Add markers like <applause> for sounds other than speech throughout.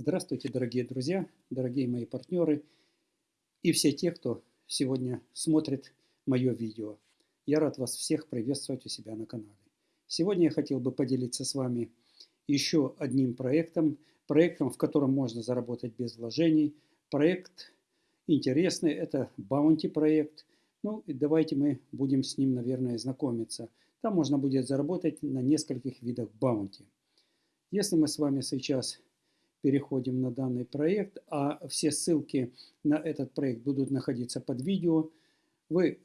Здравствуйте, дорогие друзья, дорогие мои партнеры и все те, кто сегодня смотрит мое видео. Я рад вас всех приветствовать у себя на канале. Сегодня я хотел бы поделиться с вами еще одним проектом, проектом, в котором можно заработать без вложений. Проект интересный, это Bounty проект. Ну и давайте мы будем с ним, наверное, знакомиться. Там можно будет заработать на нескольких видах Bounty. Если мы с вами сейчас переходим на данный проект, а все ссылки на этот проект будут находиться под видео. Вы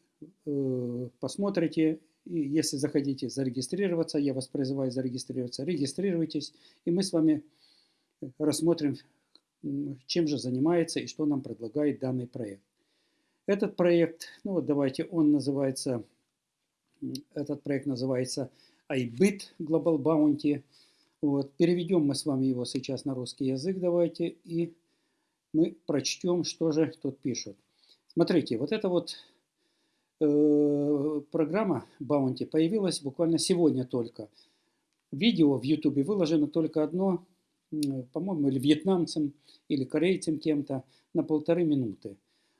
э, посмотрите, и если захотите зарегистрироваться, я вас призываю зарегистрироваться, регистрируйтесь, и мы с вами рассмотрим, чем же занимается и что нам предлагает данный проект. Этот проект, ну вот давайте, он называется, этот проект называется iBit Global Bounty. Вот, переведем мы с вами его сейчас на русский язык, давайте, и мы прочтем, что же тут пишут. Смотрите, вот эта вот э, программа Bounty появилась буквально сегодня только. Видео в YouTube выложено только одно, по-моему, или вьетнамцам, или корейцам кем-то, на полторы минуты.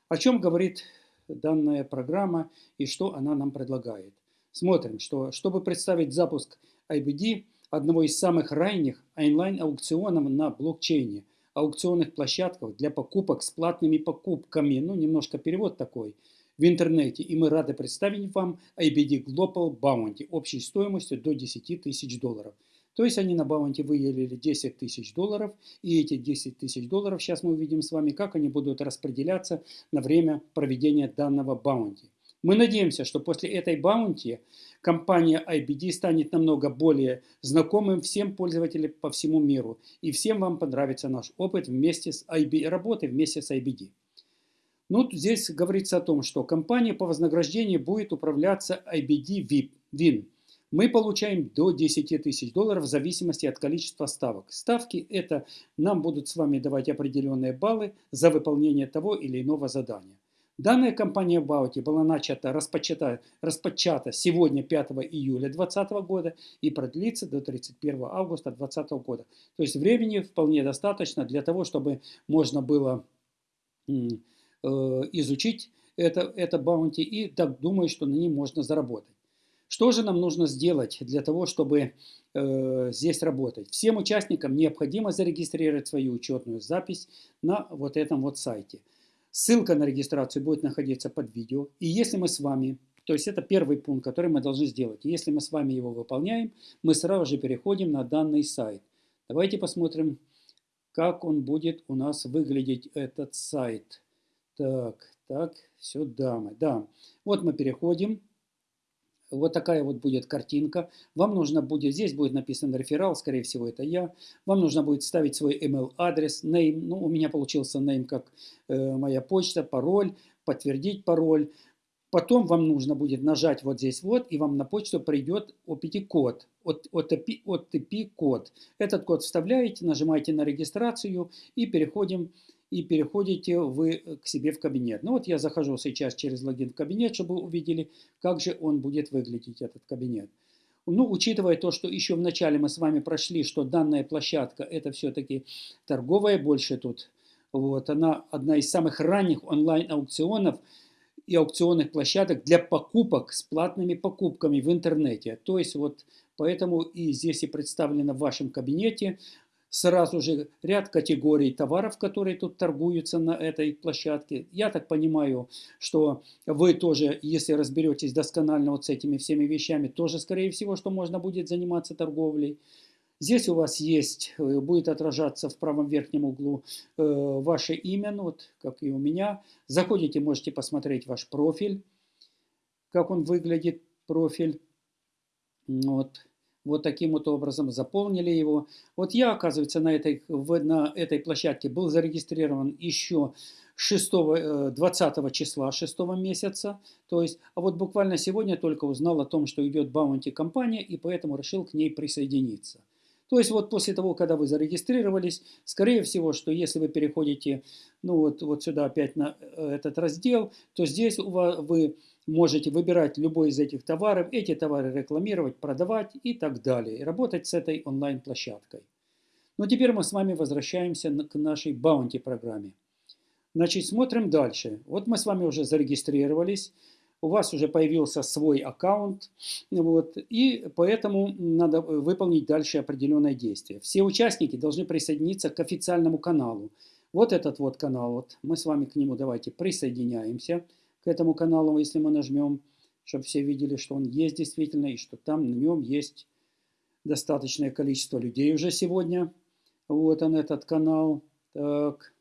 О чем говорит данная программа и что она нам предлагает. Смотрим, что чтобы представить запуск IBD, одного из самых ранних онлайн-аукционов на блокчейне, аукционных площадках для покупок с платными покупками, ну немножко перевод такой, в интернете. И мы рады представить вам IBD Global Bounty общей стоимостью до 10 тысяч долларов. То есть они на Bounty выделили 10 тысяч долларов, и эти 10 тысяч долларов, сейчас мы увидим с вами, как они будут распределяться на время проведения данного Bounty. Мы надеемся, что после этой баунти компания IBD станет намного более знакомым всем пользователям по всему миру. И всем вам понравится наш опыт вместе с IB, работы вместе с IBD. Ну, здесь говорится о том, что компания по вознаграждению будет управляться IBD VIP, WIN. Мы получаем до 10 тысяч долларов в зависимости от количества ставок. Ставки это нам будут с вами давать определенные баллы за выполнение того или иного задания. Данная кампания Баути была начата, распочата, распочата сегодня 5 июля 2020 года и продлится до 31 августа 2020 года. То есть времени вполне достаточно для того, чтобы можно было э, изучить это, это баунти и так думаю, что на нем можно заработать. Что же нам нужно сделать для того, чтобы э, здесь работать? Всем участникам необходимо зарегистрировать свою учетную запись на вот этом вот сайте – Ссылка на регистрацию будет находиться под видео. И если мы с вами, то есть это первый пункт, который мы должны сделать. И если мы с вами его выполняем, мы сразу же переходим на данный сайт. Давайте посмотрим, как он будет у нас выглядеть, этот сайт. Так, так, сюда мы. Да, вот мы переходим. Вот такая вот будет картинка. Вам нужно будет, здесь будет написан реферал, скорее всего это я. Вам нужно будет ставить свой email адрес, name, ну у меня получился name как э, моя почта, пароль, подтвердить пароль. Потом вам нужно будет нажать вот здесь вот, и вам на почту придет OPT-код, OTP-код. Этот код вставляете, нажимаете на регистрацию и переходим и переходите вы к себе в кабинет. Ну вот я захожу сейчас через логин в кабинет, чтобы увидели, как же он будет выглядеть, этот кабинет. Ну, учитывая то, что еще в начале мы с вами прошли, что данная площадка это все-таки торговая больше тут, вот, она одна из самых ранних онлайн-аукционов и аукционных площадок для покупок с платными покупками в интернете. То есть вот поэтому и здесь и представлено в вашем кабинете сразу же ряд категорий товаров, которые тут торгуются на этой площадке. Я так понимаю, что вы тоже, если разберетесь досконально вот с этими всеми вещами, тоже, скорее всего, что можно будет заниматься торговлей. Здесь у вас есть, э, будет отражаться в правом верхнем углу э, ваше имя, ну вот как и у меня. Заходите, можете посмотреть ваш профиль, как он выглядит, профиль. Вот вот таким вот образом заполнили его. Вот я, оказывается, на этой, на этой площадке был зарегистрирован еще 6, 20 э, числа 6 месяца. То есть, а вот буквально сегодня только узнал о том, что идет баунти компания, и поэтому решил к ней присоединиться. То есть вот после того, когда вы зарегистрировались, скорее всего, что если вы переходите ну вот, вот сюда опять на э, этот раздел, то здесь у вас, вы можете выбирать любой из этих товаров, эти товары рекламировать, продавать и так далее. Работать с этой онлайн-площадкой. Но теперь мы с вами возвращаемся к нашей баунти программе. Значит, смотрим дальше. Вот мы с вами уже зарегистрировались, у вас уже появился свой аккаунт, вот, и поэтому надо выполнить дальше определенное действие. Все участники должны присоединиться к официальному каналу. Вот этот вот канал, вот мы с вами к нему давайте присоединяемся, к этому каналу, если мы нажмем, чтобы все видели, что он есть действительно, и что там на нем есть достаточное количество людей уже сегодня. Вот он этот канал. Так.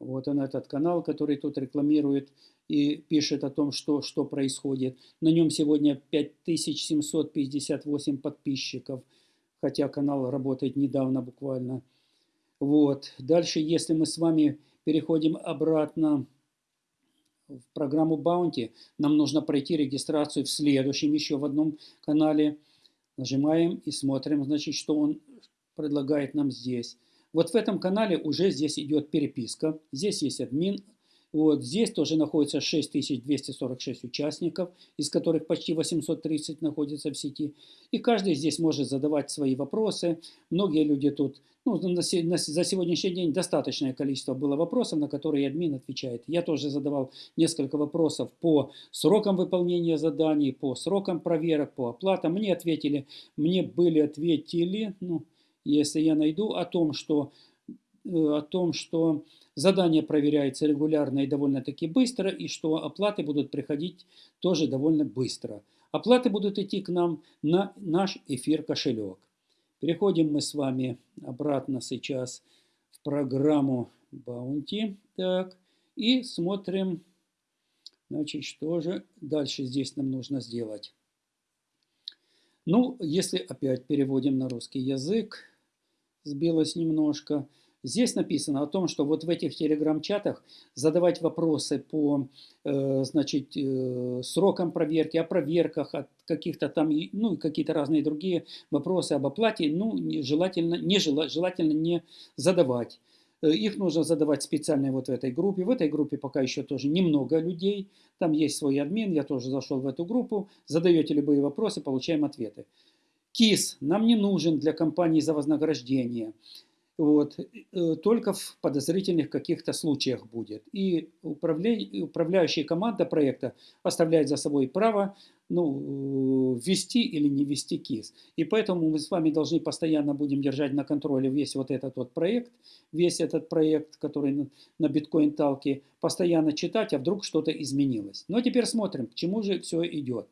Вот он этот канал, который тут рекламирует и пишет о том, что, что происходит. На нем сегодня 5758 подписчиков, хотя канал работает недавно буквально. Вот. Дальше, если мы с вами переходим обратно в программу Bounty, нам нужно пройти регистрацию в следующем еще в одном канале. Нажимаем и смотрим, значит, что он предлагает нам здесь. Вот в этом канале уже здесь идет переписка. Здесь есть админ. Вот здесь тоже находится 6246 участников, из которых почти 830 находятся в сети. И каждый здесь может задавать свои вопросы. Многие люди тут, ну, за сегодняшний день достаточное количество было вопросов, на которые админ отвечает. Я тоже задавал несколько вопросов по срокам выполнения заданий, по срокам проверок, по оплатам. Мне ответили, мне были ответили, ну, если я найду о том, что, о том, что задание проверяется регулярно и довольно-таки быстро, и что оплаты будут приходить тоже довольно быстро. Оплаты будут идти к нам на наш эфир кошелек. Переходим мы с вами обратно сейчас в программу Bounty. Так, и смотрим, значит, что же дальше здесь нам нужно сделать. Ну, если опять переводим на русский язык, сбилось немножко. Здесь написано о том, что вот в этих телеграм-чатах задавать вопросы по э, значит, э, срокам проверки, о проверках, от каких-то там, ну и какие-то разные другие вопросы об оплате, ну, желательно не, желательно не задавать. Э, их нужно задавать специально вот в этой группе. В этой группе пока еще тоже немного людей. Там есть свой админ, я тоже зашел в эту группу. Задаете любые вопросы, получаем ответы. КИС нам не нужен для компании за вознаграждение. Вот, э, только в подозрительных каких-то случаях будет. И управляющая команда проекта оставляет за собой право ну, ввести или не ввести КИС. И поэтому мы с вами должны постоянно будем держать на контроле весь вот этот вот проект, весь этот проект, который на биткоин-талке, постоянно читать, а вдруг что-то изменилось. Но теперь смотрим, к чему же все идет.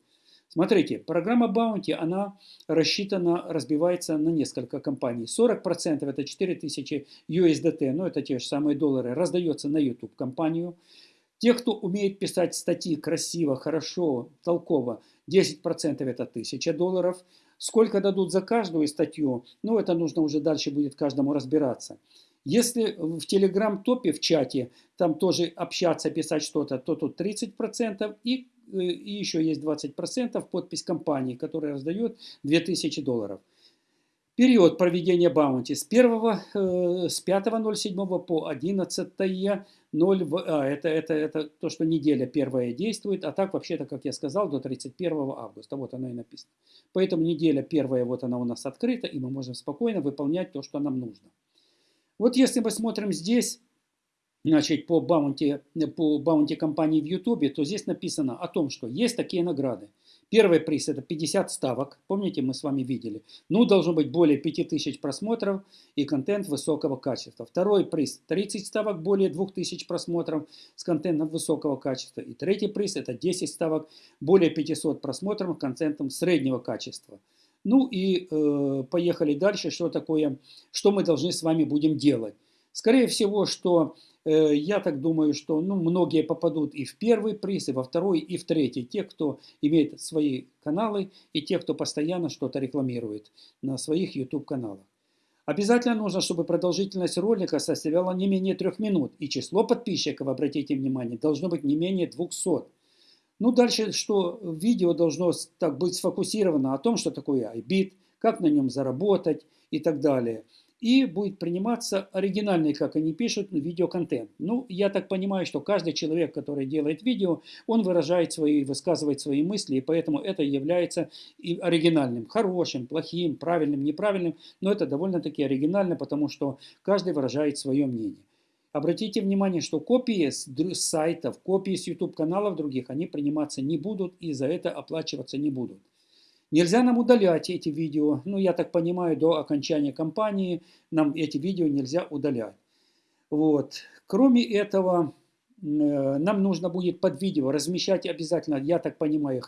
Смотрите, программа Bounty, она рассчитана, разбивается на несколько компаний. 40% это 4000 USDT, ну это те же самые доллары, раздается на YouTube компанию. Те, кто умеет писать статьи красиво, хорошо, толково, 10% это 1000 долларов. Сколько дадут за каждую статью, ну это нужно уже дальше будет каждому разбираться. Если в телеграм-топе, в чате, там тоже общаться, писать что-то, то тут 30% и и еще есть 20% подпись компании, которая раздает 2000 долларов. Период проведения баунти с 1, э, с 5.07 по 11.0, а, это, это, это то, что неделя первая действует, а так вообще-то, как я сказал, до 31 августа, вот оно и написано. Поэтому неделя первая, вот она у нас открыта, и мы можем спокойно выполнять то, что нам нужно. Вот если мы смотрим здесь, значит, по баунти, по баунти компании в Ютубе, то здесь написано о том, что есть такие награды. Первый приз это 50 ставок, помните, мы с вами видели. Ну, должно быть более 5000 просмотров и контент высокого качества. Второй приз 30 ставок, более 2000 просмотров с контентом высокого качества. И третий приз это 10 ставок, более 500 просмотров с контентом среднего качества. Ну и э, поехали дальше, что такое, что мы должны с вами будем делать. Скорее всего, что Э, я так думаю, что ну, многие попадут и в первый приз, и во второй, и в третий. Те, кто имеет свои каналы, и те, кто постоянно что-то рекламирует на своих YouTube-каналах. Обязательно нужно, чтобы продолжительность ролика составляла не менее трех минут, и число подписчиков, обратите внимание, должно быть не менее 200. Ну, дальше, что видео должно так быть сфокусировано о том, что такое iBit, как на нем заработать и так далее – и будет приниматься оригинальный, как они пишут, видеоконтент. Ну, я так понимаю, что каждый человек, который делает видео, он выражает свои, высказывает свои мысли, и поэтому это является и оригинальным, хорошим, плохим, правильным, неправильным, но это довольно-таки оригинально, потому что каждый выражает свое мнение. Обратите внимание, что копии с сайтов, копии с YouTube-каналов других, они приниматься не будут и за это оплачиваться не будут. Нельзя нам удалять эти видео. Ну, я так понимаю, до окончания кампании нам эти видео нельзя удалять. Вот. Кроме этого, э, нам нужно будет под видео размещать обязательно, я так понимаю,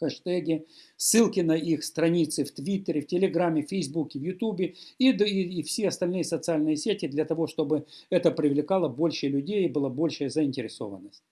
хэштеги, ссылки на их страницы в Твиттере, в Телеграме, в Фейсбуке, в Ютубе и, и, и все остальные социальные сети для того, чтобы это привлекало больше людей и была большая заинтересованность.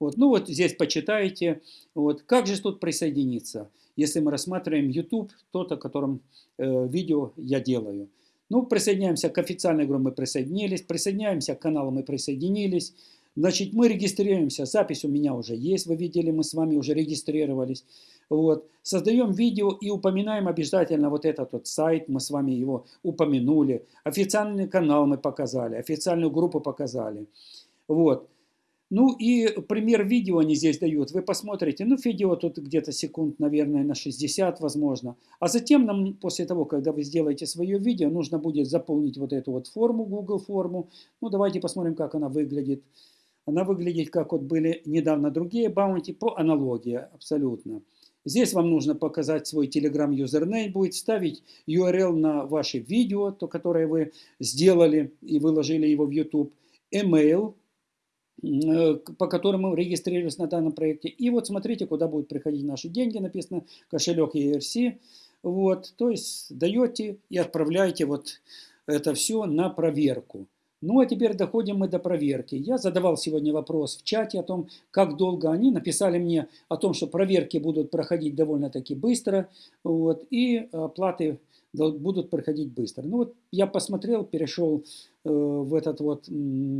Вот. Ну вот здесь почитайте. Вот. Как же тут присоединиться? Если мы рассматриваем YouTube, тот, о котором э, видео я делаю. Ну, присоединяемся к официальной группе, мы присоединились. Присоединяемся к каналу, мы присоединились. Значит, мы регистрируемся. Запись у меня уже есть, вы видели, мы с вами уже регистрировались. Вот. Создаем видео и упоминаем обязательно вот этот вот сайт, мы с вами его упомянули. Официальный канал мы показали, официальную группу показали. Вот. Ну и пример видео они здесь дают. Вы посмотрите, ну видео тут где-то секунд, наверное, на 60 возможно. А затем нам, после того, когда вы сделаете свое видео, нужно будет заполнить вот эту вот форму, Google форму. Ну давайте посмотрим, как она выглядит. Она выглядит, как вот были недавно другие баунти, по аналогии абсолютно. Здесь вам нужно показать свой Telegram юзернейм, будет ставить URL на ваше видео, то, которое вы сделали и выложили его в YouTube, email, Э, по которому регистрировались на данном проекте. И вот смотрите, куда будут приходить наши деньги, написано кошелек ERC. Вот, то есть даете и отправляете вот это все на проверку. Ну а теперь доходим мы до проверки. Я задавал сегодня вопрос в чате о том, как долго они написали мне о том, что проверки будут проходить довольно-таки быстро. Вот, и оплаты будут проходить быстро. Ну вот я посмотрел, перешел э, в этот вот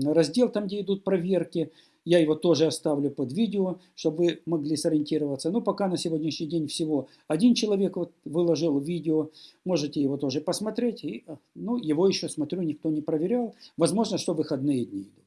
раздел, там где идут проверки. Я его тоже оставлю под видео, чтобы вы могли сориентироваться. Но пока на сегодняшний день всего один человек вот выложил видео. Можете его тоже посмотреть. И, э, ну, его еще, смотрю, никто не проверял. Возможно, что выходные дни идут.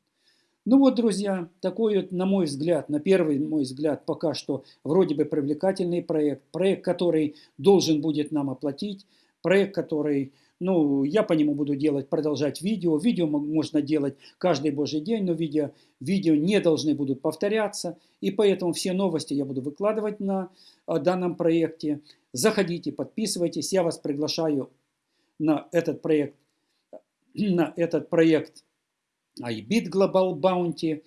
Ну вот, друзья, такой на мой взгляд, на первый мой взгляд, пока что вроде бы привлекательный проект. Проект, который должен будет нам оплатить проект, который, ну, я по нему буду делать, продолжать видео. Видео можно делать каждый божий день, но видео, видео не должны будут повторяться. И поэтому все новости я буду выкладывать на э, данном проекте. Заходите, подписывайтесь. Я вас приглашаю на этот проект, <clears throat> на этот проект iBit Global Bounty.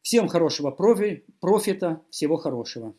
Всем хорошего профи, профита, всего хорошего.